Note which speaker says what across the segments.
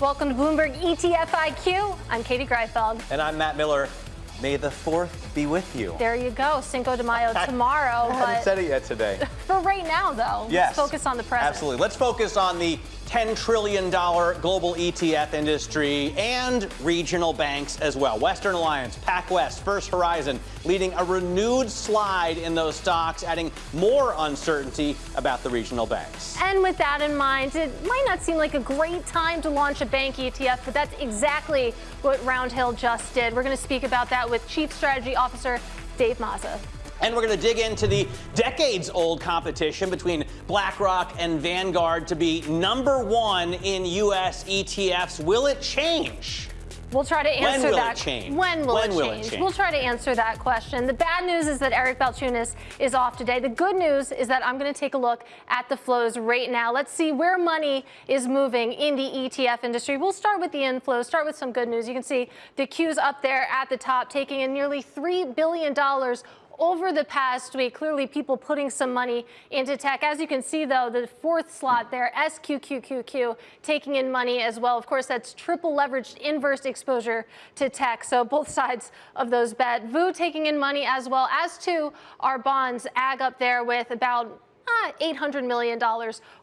Speaker 1: Welcome to Bloomberg ETF IQ. I'm Katie Greifeld.
Speaker 2: And I'm Matt Miller. May the 4th be with you.
Speaker 1: There you go. Cinco de Mayo tomorrow.
Speaker 2: I haven't said it yet today.
Speaker 1: For right now, though,
Speaker 2: yes.
Speaker 1: let's focus on the present.
Speaker 2: Absolutely. Let's focus on the $10 trillion global ETF industry and regional banks as well. Western Alliance, PacWest, First Horizon leading a renewed slide in those stocks, adding more uncertainty about the regional banks.
Speaker 1: And with that in mind, it might not seem like a great time to launch a bank ETF, but that's exactly what Roundhill just did. We're going to speak about that with Chief Strategy Officer Dave Mazza.
Speaker 2: And we're going to dig into the decades old competition between BlackRock and Vanguard to be number one in U.S. ETFs. Will it change?
Speaker 1: We'll try to answer
Speaker 2: when will
Speaker 1: that.
Speaker 2: It change?
Speaker 1: When, will,
Speaker 2: when
Speaker 1: it
Speaker 2: will
Speaker 1: change?
Speaker 2: it change?
Speaker 1: We'll try to answer that question. The bad news is that Eric Balchunas is off today. The good news is that I'm going to take a look at the flows right now. Let's see where money is moving in the ETF industry. We'll start with the inflows, start with some good news. You can see the queues up there at the top, taking in nearly $3 billion over the past week. Clearly, people putting some money into tech. As you can see, though, the fourth slot there, SQQQ, taking in money as well. Of course, that's triple leveraged inverse exposure to tech. So both sides of those bet. VU taking in money as well as to our bonds. AG up there with about uh, $800 million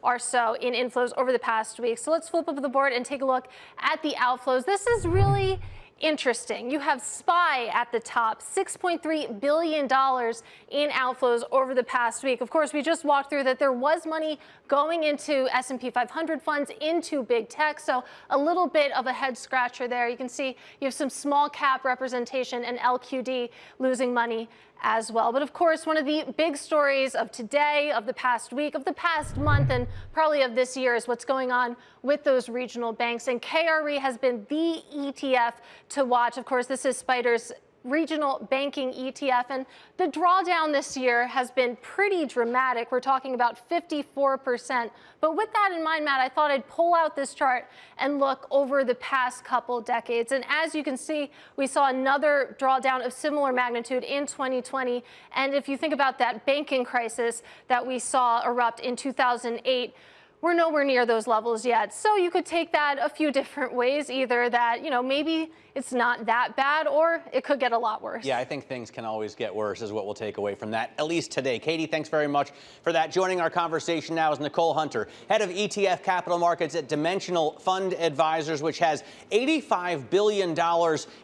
Speaker 1: or so in inflows over the past week. So let's flip over the board and take a look at the outflows. This is really interesting. You have SPY at the top, $6.3 billion in outflows over the past week. Of course, we just walked through that there was money going into S&P 500 funds, into big tech, so a little bit of a head scratcher there. You can see you have some small cap representation and LQD losing money as well. But of course, one of the big stories of today, of the past week, of the past month, and probably of this year is what's going on with those regional banks. And KRE has been the ETF to watch. Of course, this is SPDR's regional banking ETF. And the drawdown this year has been pretty dramatic. We're talking about 54%. But with that in mind, Matt, I thought I'd pull out this chart and look over the past couple decades. And as you can see, we saw another drawdown of similar magnitude in 2020. And if you think about that banking crisis that we saw erupt in 2008, we're nowhere near those levels yet. So you could take that a few different ways, either that, you know, maybe it's not that bad or it could get a lot worse.
Speaker 2: Yeah, I think things can always get worse is what we'll take away from that, at least today. Katie, thanks very much for that. Joining our conversation now is Nicole Hunter, head of ETF capital markets at Dimensional Fund Advisors, which has $85 billion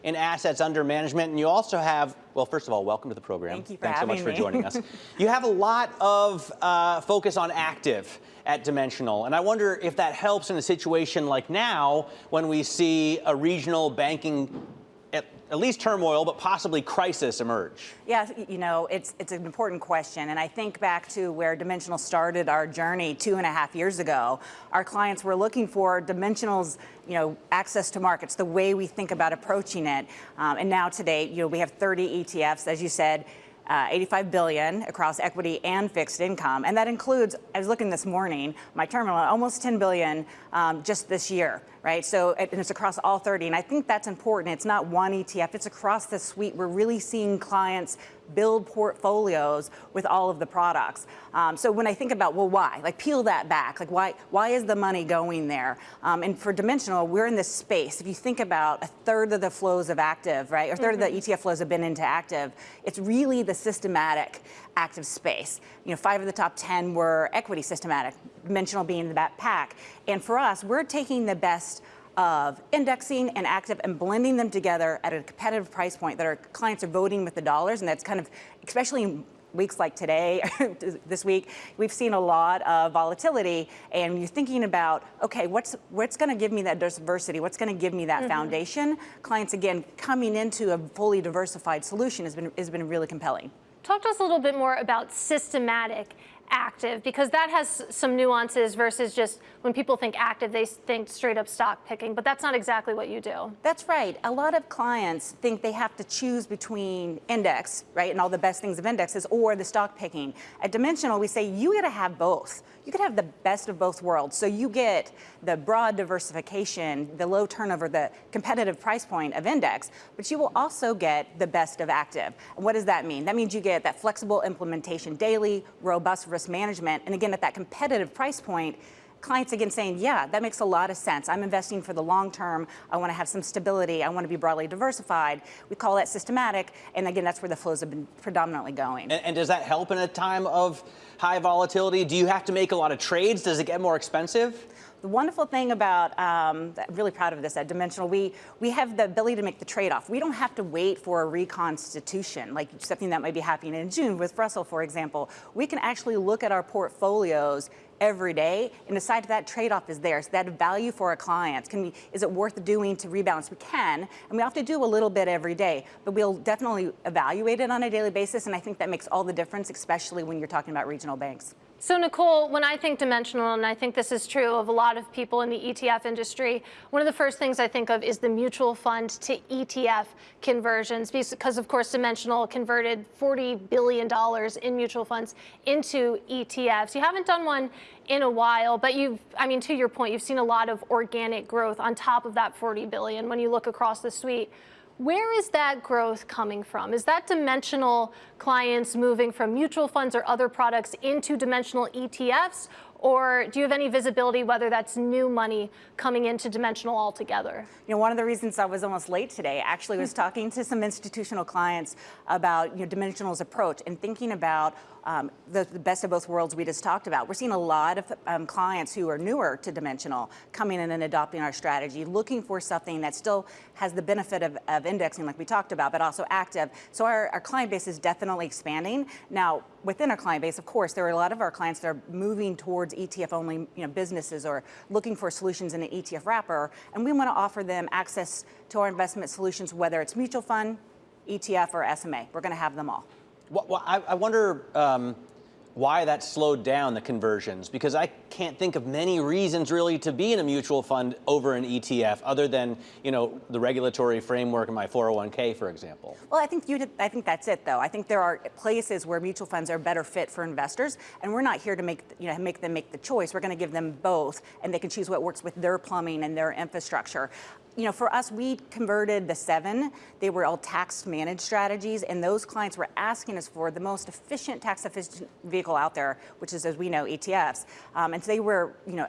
Speaker 2: in assets under management. And you also have well, first of all, welcome to the program.
Speaker 3: Thank you for
Speaker 2: Thanks so much
Speaker 3: me.
Speaker 2: for joining us. you have a lot of uh, focus on active at Dimensional, and I wonder if that helps in a situation like now when we see a regional banking at, least turmoil, but possibly crisis emerge?
Speaker 3: Yeah, you know, it's it's an important question, and I think back to where Dimensional started our journey two and a half years ago. Our clients were looking for Dimensional's, you know, access to markets, the way we think about approaching it, um, and now today, you know, we have 30 ETFs, as you said. Uh, 85 billion across equity and fixed income, and that includes. I was looking this morning, my terminal almost 10 billion um, just this year right? So and it's across all 30, and I think that's important. It's not one ETF, it's across the suite. We're really seeing clients build portfolios with all of the products. Um, so when I think about, well, why? Like peel that back. Like why, why is the money going there? Um, and for Dimensional, we're in this space. If you think about a third of the flows of active, right, or a 3rd mm -hmm. of the mm-hmm. ETF flows have been into active, it's really the systematic active space. You know, five of the top 10 were equity systematic, Dimensional being in that pack. And for us, we're taking the best of indexing and active and blending them together at a competitive price point that our clients are voting with the dollars. And that's kind of, especially in weeks like today, this week, we've seen a lot of volatility and you're thinking about, okay, what's what's gonna give me that diversity? What's gonna give me that mm -hmm. foundation? Clients, again, coming into a fully diversified solution has been, has been really compelling.
Speaker 1: Talk to us a little bit more about systematic active because that has some nuances versus just when people think active, they think straight up stock picking, but that's not exactly what you do.
Speaker 3: That's right. A lot of clients think they have to choose between index, right, and all the best things of indexes or the stock picking. At Dimensional, we say you gotta have both. You could have the best of both worlds. So you get the broad diversification, the low turnover, the competitive price point of index, but you will also get the best of active. And what does that mean? That means you get that flexible implementation daily, robust risk management, and again, at that competitive price point, clients again saying, yeah, that makes a lot of sense. I'm investing for the long term. I want to have some stability. I want to be broadly diversified. We call that systematic. And again, that's where the flows have been predominantly going.
Speaker 2: And, and does that help in a time of high volatility? Do you have to make a lot of trades? Does it get more expensive?
Speaker 3: The wonderful thing about, um, I'm really proud of this at Dimensional, we, we have the ability to make the trade-off. We don't have to wait for a reconstitution, like something that might be happening in June with Russell, for example. We can actually look at our portfolios every day and decide if that trade-off is there. So that value for our clients, can we, is it worth doing to rebalance? We can, and we have to do a little bit every day, but we'll definitely evaluate it on a daily basis, and I think that makes all the difference, especially when you're talking about regional banks.
Speaker 1: So Nicole, when I think dimensional, and I think this is true of a lot of people in the ETF industry, one of the first things I think of is the mutual fund to ETF conversions, because of course dimensional converted $40 billion in mutual funds into ETFs. You haven't done one in a while, but you've, I mean, to your point, you've seen a lot of organic growth on top of that 40 billion when you look across the suite. Where is that growth coming from? Is that dimensional clients moving from mutual funds or other products into dimensional ETFs? Or do you have any visibility whether that's new money coming into Dimensional altogether?
Speaker 3: You know, one of the reasons I was almost late today actually was hmm. talking to some institutional clients about you know, Dimensional's approach and thinking about um, the, the, best of both worlds we just talked about. We're seeing a lot of um, clients who are newer to Dimensional coming in and adopting our strategy, looking for something that still has the benefit of, of indexing like we talked about, but also active. So our, our client base is definitely expanding. Now, within our client base, of course, there are a lot of our clients that are moving towards ETF-only you know, businesses or looking for solutions in an ETF wrapper, and we want to offer them access to our investment solutions, whether it's mutual fund, ETF, or SMA. We're going to have them all.
Speaker 2: Well, I, I wonder um, why that slowed down the conversions, because I can't think of many reasons really to be in a mutual fund over an ETF, other than you know the regulatory framework in my 401k, for example.
Speaker 3: Well, I think you did, I think that's it, though. I think there are places where mutual funds are better fit for investors, and we're not here to make you know make them make the choice. We're going to give them both, and they can choose what works with their plumbing and their infrastructure you know, for us, we converted the seven. They were all tax managed strategies, and those clients were asking us for the most efficient tax efficient vehicle out there, which is, as we know, ETFs. Um, and so they were, you know,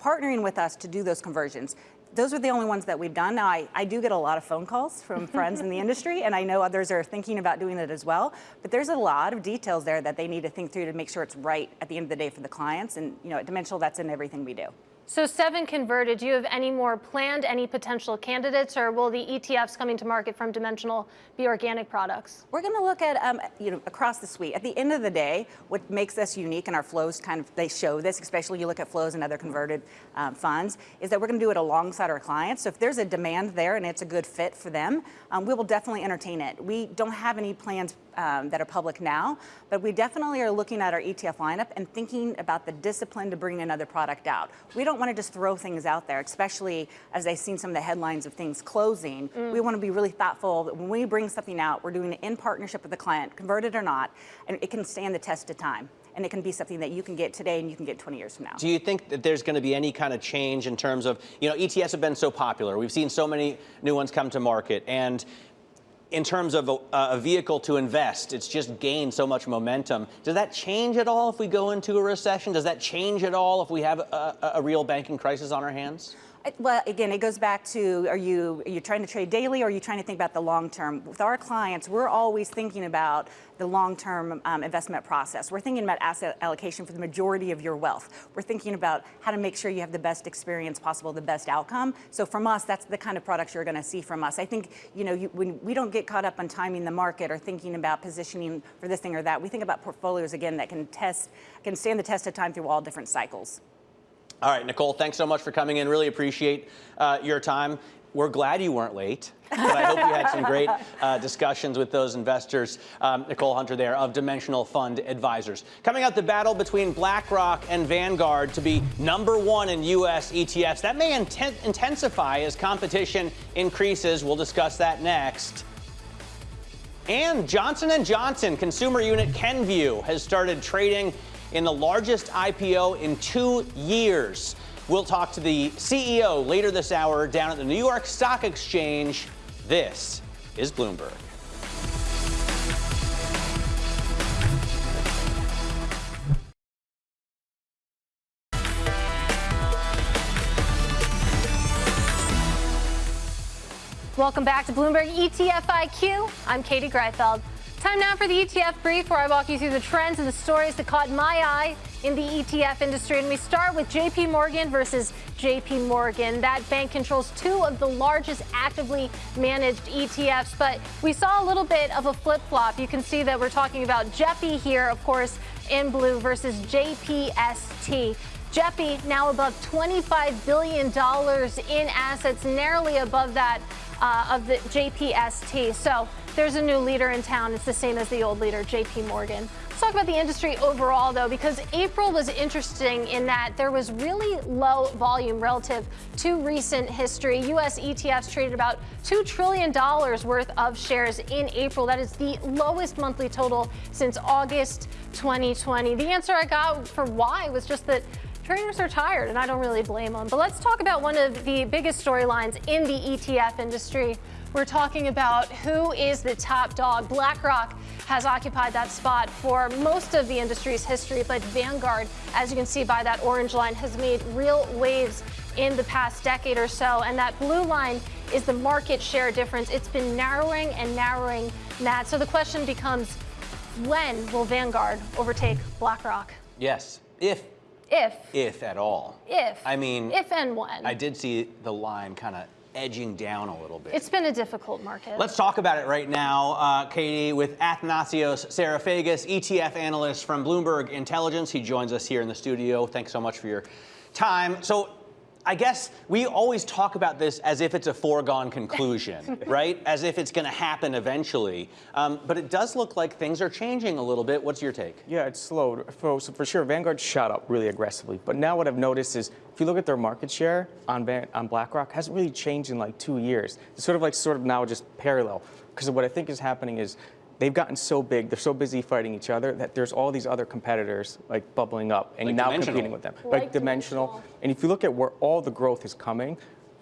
Speaker 3: partnering with us to do those conversions. Those are the only ones that we've done. Now, I, I do get a lot of phone calls from friends in the industry, and I know others are thinking about doing it as well. But there's a lot of details there that they need to think through to make sure it's right at the end of the day for the clients. And, you know, at Dimensional, that's in everything we do.
Speaker 1: So seven converted. Do you have any more planned, any potential candidates, or will the ETFs coming to market from Dimensional be organic products?
Speaker 3: We're going to look at, um, you know, across the suite. At the end of the day, what makes us unique and our flows kind of, they show this, especially you look at flows and other converted um, funds, is that we're going to do it alongside our clients. So if there's a demand there and it's a good fit for them, um, we will definitely entertain it. We don't have any plans um, that are public now, but we definitely are looking at our ETF lineup and thinking about the discipline to bring another product out. We don't want to just throw things out there, especially as I've seen some of the headlines of things closing. Mm. We want to be really thoughtful that when we bring something out, we're doing it in partnership with the client, converted or not, and it can stand the test of time and it can be something that you can get today and you can get 20 years from now.
Speaker 2: Do you think that there's going to be any kind of change in terms of, you know, ETFs have been so popular. We've seen so many new ones come to market and in terms of a, a, vehicle to invest, it's just gained so much momentum. Does that change at all if we go into a recession? Does that change at all if we have a, a real banking crisis on our hands?
Speaker 3: Well, again, it goes back to are you are you trying to trade daily or are you trying to think about the long term? With our clients, we're always thinking about the long term um, investment process. We're thinking about asset allocation for the majority of your wealth. We're thinking about how to make sure you have the best experience possible, the best outcome. So from us, that's the kind of products you're going to see from us. I think you know you, when we don't get caught up on timing the market or thinking about positioning for this thing or that. We think about portfolios again that can test can stand the test of time through all different cycles.
Speaker 2: All right, Nicole, thanks so much for coming in. Really appreciate uh, your time. We're glad you weren't late, but I hope you had some great uh, discussions with those investors. Um, Nicole Hunter there of Dimensional Fund Advisors. Coming up, the battle between BlackRock and Vanguard to be number one in U.S. ETFs. That may inten intensify as competition increases. We'll discuss that next. And Johnson & Johnson consumer unit Kenvue has started trading in the largest IPO in two years. We'll talk to the CEO later this hour down at the New York Stock Exchange. This is Bloomberg.
Speaker 1: Welcome back to Bloomberg ETF IQ. I'm Katie Greifeld. Time now for the ETF brief where I walk you through the trends and the stories that caught my eye in the ETF industry. And we start with JP Morgan versus JP Morgan. That bank controls two of the largest actively managed ETFs, but we saw a little bit of a flip flop. You can see that we're talking about JEPI here, of course, in blue versus JPST. JEPI now above $25 billion in assets, narrowly above that uh, of the JPST. So there's a new leader in town. It's the same as the old leader, JP Morgan. Let's talk about the industry overall, though, because April was interesting in that there was really low volume relative to recent history. U.S. ETFs traded about $2 trillion worth of shares in April. That is the lowest monthly total since August 2020. The answer I got for why was just that traders are tired, and I don't really blame them. But let's talk about one of the biggest storylines in the ETF industry. We're talking about who is the top dog. BlackRock has occupied that spot for most of the industry's history, but Vanguard, as you can see by that orange line, has made real waves in the past decade or so. And that blue line is the market share difference. It's been narrowing and narrowing that. So the question becomes, when will Vanguard overtake BlackRock?
Speaker 2: Yes, if
Speaker 1: If.
Speaker 2: if at all.
Speaker 1: If.
Speaker 2: I mean,
Speaker 1: if and when.
Speaker 2: I did see the line kind of edging down a little bit.
Speaker 1: It's been a difficult market.
Speaker 2: Let's talk about it right now, uh, Katie, with Athanasios Psarofagis, ETF analyst from Bloomberg Intelligence. He joins us here in the studio. Thanks so much for your time. So I guess we always talk about this as if it's a foregone conclusion, right? As if it's going to happen eventually. Um, but it does look like things are changing a little bit. What's your take?
Speaker 4: Yeah, it's slowed. For, so for sure, Vanguard shot up really aggressively. But now what I've noticed is if you look at their market share on, Van, on BlackRock, hasn't really changed in like two years. It's sort of like sort of now just parallel. Because what I think is happening is they've gotten so big, they're so busy fighting each other that there's all these other competitors like bubbling up and
Speaker 2: Like
Speaker 4: now competing with them.
Speaker 1: Like
Speaker 4: dimensional.
Speaker 1: Dimensional.
Speaker 4: And if you look at where all the growth is coming,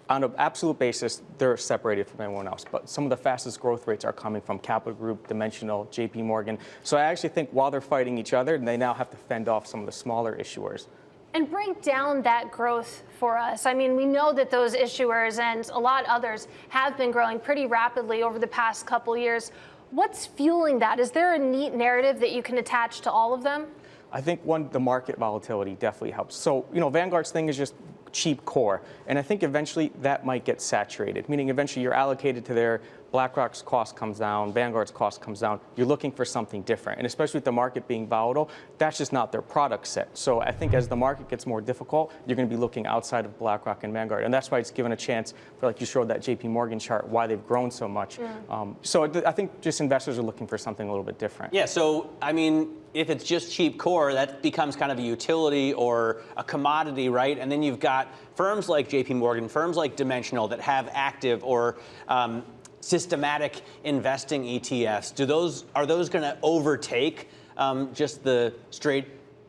Speaker 4: on an absolute basis, they're separated from everyone else. But some of the fastest growth rates are coming from Capital Group, Dimensional, JP Morgan. So I actually think while they're fighting each other, they now have to fend off some of the smaller issuers.
Speaker 1: And break down that growth for us. I mean, we know that those issuers and a lot others have been growing pretty rapidly over the past couple years. What's fueling that? Is there a neat narrative that you can attach to all of them?
Speaker 4: I think one, the market volatility definitely helps. So, you know, Vanguard's thing is just cheap core. And I think eventually that might get saturated, meaning eventually you're allocated to their BlackRock's cost comes down, Vanguard's cost comes down. You're looking for something different. And especially with the market being volatile, that's just not their product set. So I think as the market gets more difficult, you're going to be looking outside of BlackRock and Vanguard. And that's why it's given a chance for, like you showed that JP Morgan chart, why they've grown so much. Um, so I think just investors are looking for something a little bit different.
Speaker 2: Yeah, so I mean, if it's just cheap core, that becomes kind of a utility or a commodity, right? And then you've got firms like JP Morgan, firms like Dimensional that have active or um, systematic investing ETFs. Do those are those going to overtake um, just the straight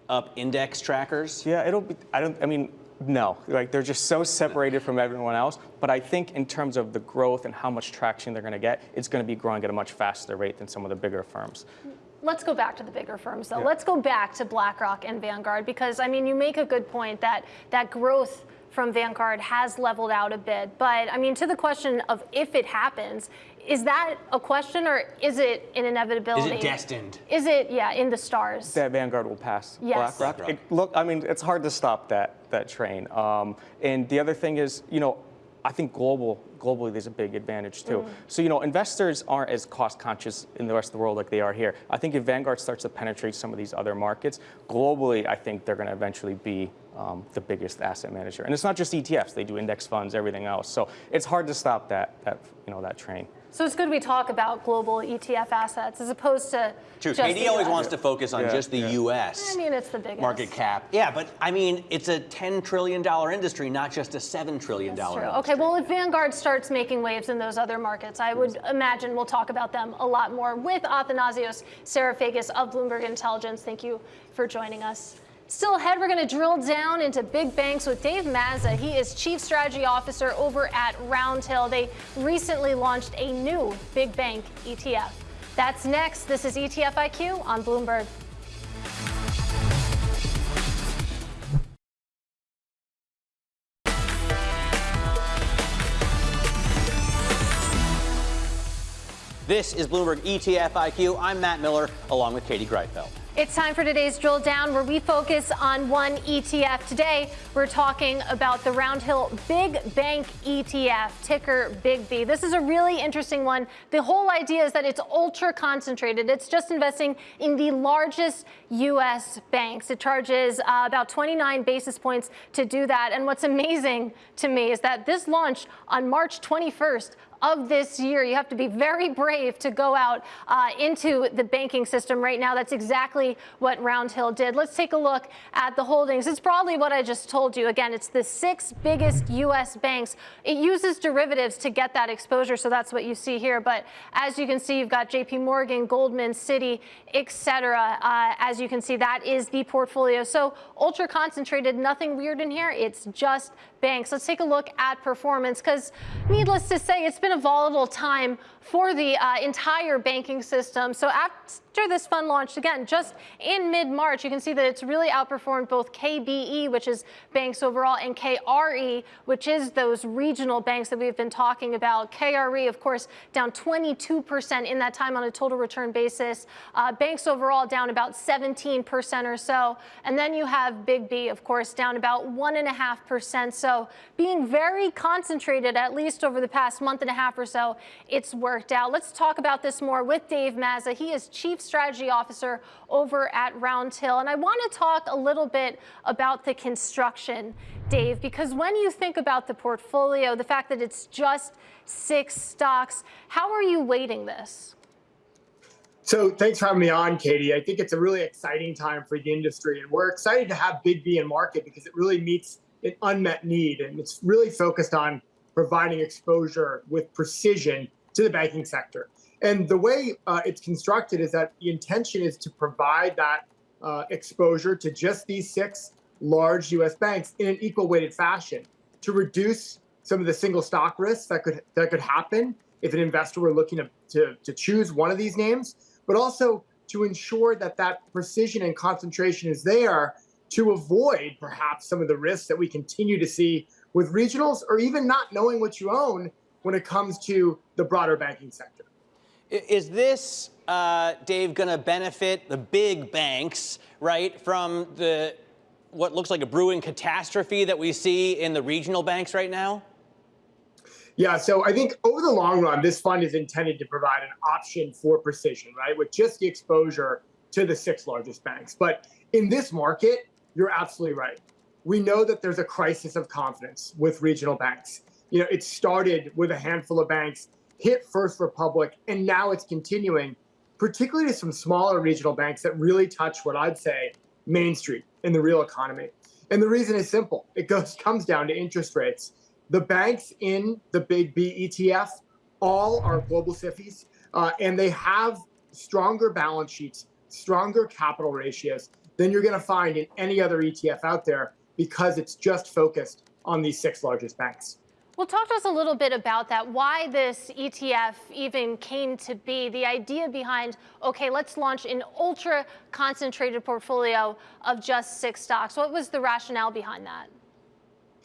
Speaker 2: up index trackers?
Speaker 4: Yeah, it'll be. I don't. I mean, no. Like they're just so separated from everyone else. But I think in terms of the growth and how much traction they're going to get, it's going to be growing at a much faster rate than some of the bigger firms.
Speaker 1: Let's go back to the bigger firms, though. Let's go back to BlackRock and Vanguard because, I mean, you make a good point that that growth from Vanguard has leveled out a bit. But, I mean, to the question of if it happens, is that a question or is it an inevitability?
Speaker 2: Is it destined?
Speaker 1: Is it, yeah, in the stars?
Speaker 4: That Vanguard will pass
Speaker 1: Yes.
Speaker 4: BlackRock.
Speaker 2: BlackRock.
Speaker 4: It, look, I mean, it's hard to stop that that train. Um, and the other thing is, you know, I think global globally there's a big advantage too. So you know, investors aren't as cost conscious in the rest of the world like they are here. I think if Vanguard starts to penetrate some of these other markets globally, I think they're going to eventually be um, the biggest asset manager. And it's not just ETFs; they do index funds, everything else. So it's hard to stop that that you know that train.
Speaker 1: So it's good we talk about global ETF assets as opposed to
Speaker 2: True.
Speaker 1: just
Speaker 2: Katie
Speaker 1: the
Speaker 2: always
Speaker 1: US.
Speaker 2: wants to focus on
Speaker 4: Yeah,
Speaker 2: just the
Speaker 4: yeah.
Speaker 2: U.S.
Speaker 1: I mean, it's the biggest.
Speaker 2: market cap. Yeah, but I mean, it's a $10 trillion industry, not just a $7 trillion
Speaker 1: That's true.
Speaker 2: industry.
Speaker 1: Okay, well, if Vanguard starts making waves in those other markets, I would imagine we'll talk about them a lot more with Athanasios Psarofagis of Bloomberg Intelligence. Thank you for joining us. Still ahead, we're going to drill down into big banks with Dave Mazza. He is Chief Strategy Officer over at Roundhill. They recently launched a new big bank ETF. That's next. This is ETF IQ on Bloomberg.
Speaker 2: This is Bloomberg ETF IQ. I'm Matt Miller, along with Katie Greifeld.
Speaker 1: It's time for today's drill down where we focus on one ETF. Today, we're talking about the Roundhill Big Bank ETF, ticker Big B. This is a really interesting one. The whole idea is that it's ultra concentrated. It's just investing in the largest U.S. banks. It charges uh, about 29 basis points to do that. And what's amazing to me is that this launched on March 21st of this year. You have to be very brave to go out uh, into the banking system right now. That's exactly what Roundhill did. Let's take a look at the holdings. It's broadly what I just told you. Again, it's the six biggest U.S. banks. It uses derivatives to get that exposure, so that's what you see here. But as you can see, you've got J.P. Morgan, Goldman, Citi, etc. Uh, as you can see, that is the portfolio. So ultra concentrated, nothing weird in here. It's just banks. Let's take a look at performance because needless to say, it's been a volatile time for the uh, entire banking system. So after this fund launched, again, just in mid-March, you can see that it's really outperformed both KBE, which is banks overall, and KRE, which is those regional banks that we've been talking about. KRE, of course, down 22% in that time on a total return basis. Uh, banks overall down about 17% or so. And then you have Big B, of course, down about 1.5%. So being very concentrated, at least over the past month and a half or so, it's worked worked out. Let's talk about this more with Dave Mazza. He is Chief Strategy Officer over at Roundhill. And I want to talk a little bit about the construction, Dave, because when you think about the portfolio, the fact that it's just six stocks, how are you weighting this?
Speaker 5: So thanks for having me on, Katie. I think it's a really exciting time for the industry, and we're excited to have Big B in market because it really meets an unmet need, and it's really focused on providing exposure with precision to the banking sector. And the way uh, it's constructed is that the intention is to provide that uh, exposure to just these six large U.S. banks in an equal weighted fashion to reduce some of the single stock risks that could that could happen if an investor were looking to, to, to choose one of these names, but also to ensure that that precision and concentration is there to avoid perhaps some of the risks that we continue to see with regionals or even not knowing what you own when it comes to the broader banking sector.
Speaker 2: Is this, uh, Dave, going to benefit the big banks, right, from the what looks like a brewing catastrophe that we see in the regional banks right now?
Speaker 5: Yeah, so I think over the long run, this fund is intended to provide an option for precision, right, with just the exposure to the six largest banks. But in this market, you're absolutely right. We know that there's a crisis of confidence with regional banks you know, it started with a handful of banks, hit First Republic, and now it's continuing, particularly to some smaller regional banks that really touch what I'd say Main Street in the real economy. And the reason is simple. It goes comes down to interest rates. The banks in the big B ETF all are global SIFIs, uh, and they have stronger balance sheets, stronger capital ratios than you're going to find in any other ETF out there because it's just focused on these six largest banks.
Speaker 1: Well, talk to us a little bit about that, why this ETF even came to be, the idea behind, okay, let's launch an ultra concentrated portfolio of just six stocks. What was the rationale behind that?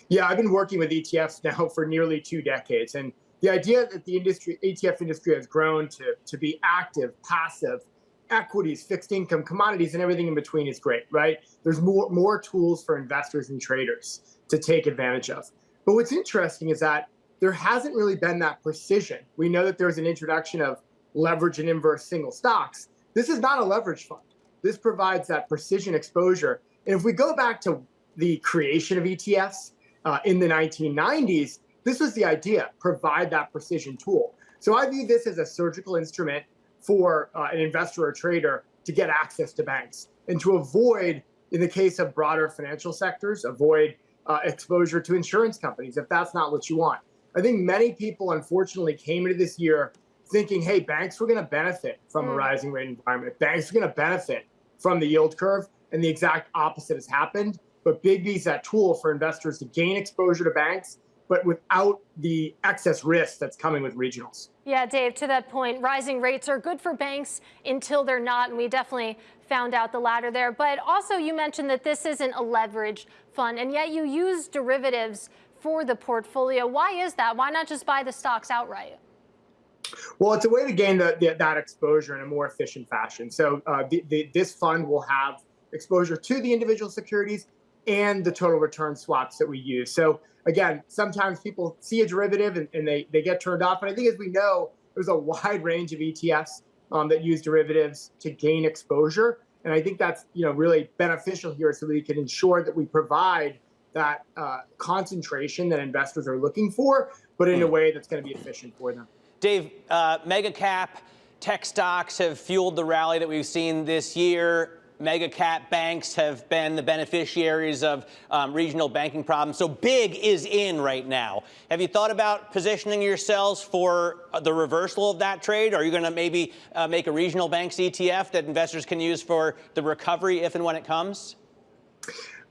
Speaker 5: Yeah, I've been working with ETFs now for nearly two decades. And the idea that the industry, ETF industry has grown to, to be active, passive, equities, fixed income, commodities, and everything in between is great, right? There's more, more tools for investors and traders to take advantage of. But what's interesting is that there hasn't really been that precision. We know that there's an introduction of leverage and inverse single stocks. This is not a leverage fund. This provides that precision exposure. And if we go back to the creation of ETFs uh, in the 1990s, this was the idea, provide that precision tool. So I view this as a surgical instrument for uh, an investor or trader to get access to banks and to avoid, in the case of broader financial sectors, avoid uh, exposure to insurance companies if that's not what you want. I think many people, unfortunately, came into this year thinking, hey, banks were going to benefit from mm. a rising rate environment. Banks are going to benefit from the yield curve. And the exact opposite has happened. But Big B is that tool for investors to gain exposure to banks, but without the excess risk that's coming with regionals.
Speaker 1: Yeah, Dave, to that point, rising rates are good for banks until they're not. And we definitely found out the latter there. But also, you mentioned that this isn't a leverage fund, and yet you use derivatives for the portfolio. Why is that? Why not just buy the stocks outright?
Speaker 5: Well, it's a way to gain the, the, that exposure in a more efficient fashion. So uh, the, the, this fund will have exposure to the individual securities and the total return swaps that we use. So again, sometimes people see a derivative and, and they, they get turned off. And I think as we know, there's a wide range of ETFs um, that use derivatives to gain exposure. And I think that's you know really beneficial here so we can ensure that we provide that uh, concentration that investors are looking for, but in a
Speaker 2: Hmm.
Speaker 5: way that's going to be efficient for them.
Speaker 2: Dave, uh, mega cap tech stocks have fueled the rally that we've seen this year. Mega cap banks have been the beneficiaries of um, regional banking problems. So big is in right now. Have you thought about positioning yourselves for uh, the reversal of that trade? Are you going to maybe uh, make a regional banks ETF that investors can use for the recovery if and when it comes?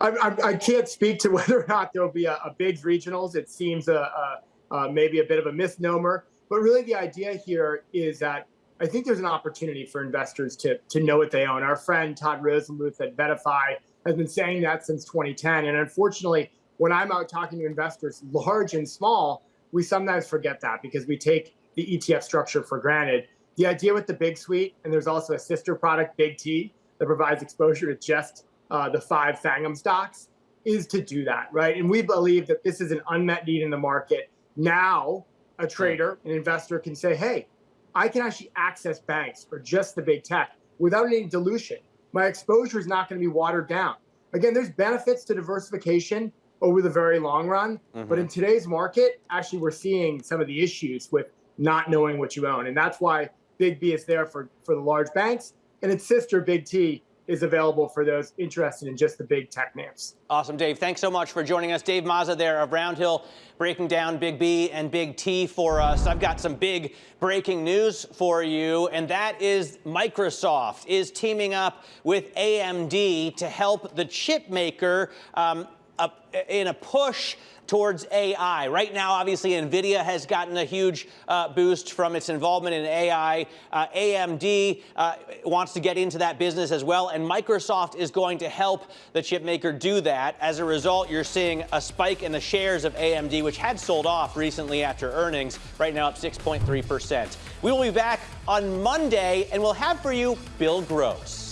Speaker 5: I, I, I can't speak to whether or not there'll be a, a big regionals. It seems a, a, a maybe a bit of a misnomer, but really the idea here is that I think there's an opportunity for investors to to know what they own. Our friend Todd Rosenbluth at VettaFi has been saying that since 2010, and unfortunately, when I'm out talking to investors, large and small, we sometimes forget that because we take the ETF structure for granted. The idea with the Big Suite, and there's also a sister product, Big T, that provides exposure to just uh, the five Fangum stocks, is to do that, right? And we believe that this is an unmet need in the market. Now, a trader, an investor can say, hey, I can actually access banks or just the big tech without any dilution. My exposure is not going to be watered down. Again, there's benefits to diversification over the very long run, but mm-hmm. in today's market, actually, we're seeing some of the issues with not knowing what you own, and that's why Big B is there for for the large banks, and its sister Big T is available for those interested in just the big tech names.
Speaker 2: Awesome, Dave. Thanks so much for joining us. Dave Mazza there of Roundhill breaking down Big B and Big T for us. I've got some big breaking news for you, and that is Microsoft is teaming up with AMD to help the chip maker um, in a push towards AI. Right now, obviously, NVIDIA has gotten a huge uh, boost from its involvement in AI. Uh, AMD uh, wants to get into that business as well, and Microsoft is going to help the chip maker do that. As a result, you're seeing a spike in the shares of AMD, which had sold off recently after earnings, right now up 6.3%. We will be back on Monday, and we'll have for you Bill Gross.